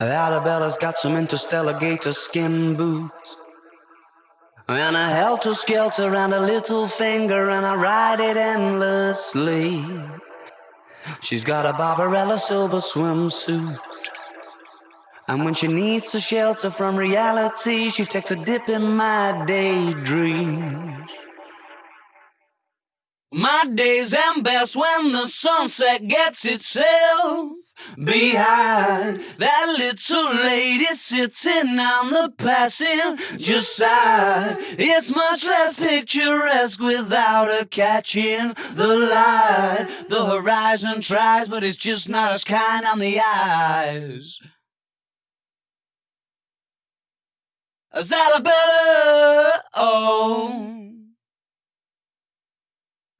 Arabella's got some interstellar gator skin boots. And a helter skelter and a little finger, and I ride it endlessly. She's got a Barbarella silver swimsuit. And when she needs to shelter from reality, she takes a dip in my daydreams. My days end best when the sunset gets itself behind that little lady sitting on the passenger side. It's much less picturesque without her catching the light. The horizon tries, but it's just not as kind on the eyes. Is Arabella? Oh.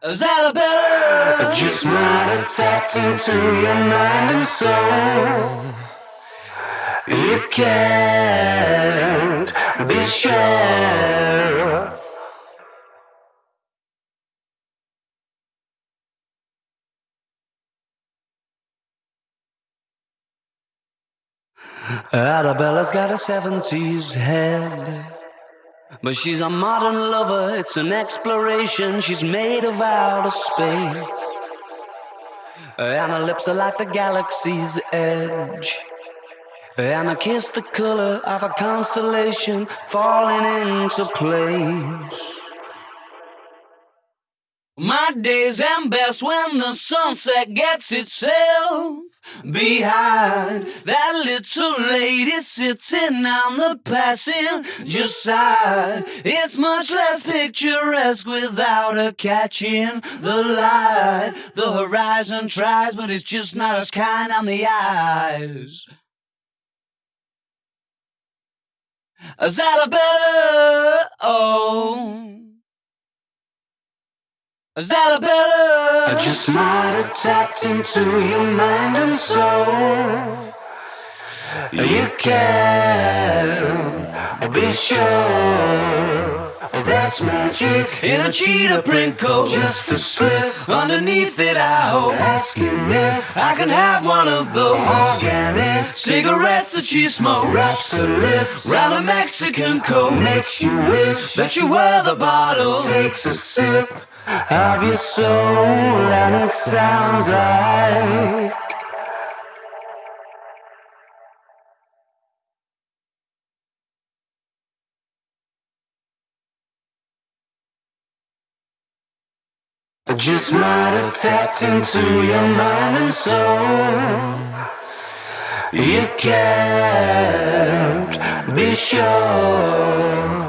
Is Arabella? I just might have tapped into your mind and soul. You can't be sure. Arabella's got a 70s head. But she's a modern lover, it's an exploration. She's made of outer space. And her lips are like the galaxy's edge. And I kiss the color of a constellation falling into place. My days end best when the sunset gets itself behind that little lady sitting on the passenger side. It's much less picturesque without her catching the light. The horizon tries, but it's just not as kind on the eyes. Is Arabella? Oh. Is Arabella? I just might have tapped into your mind and soul. You can be sure that's magic in a cheetah print coat. Just a slip underneath it, I hope. Asking if I can have one of those organic cigarettes that she smokes. Wraps her lips round a Mexican Coke. Makes you wish that you were the bottle. Takes a sip of your soul, and it sounds like. I just might have tapped into your mind and soul. You can't be sure.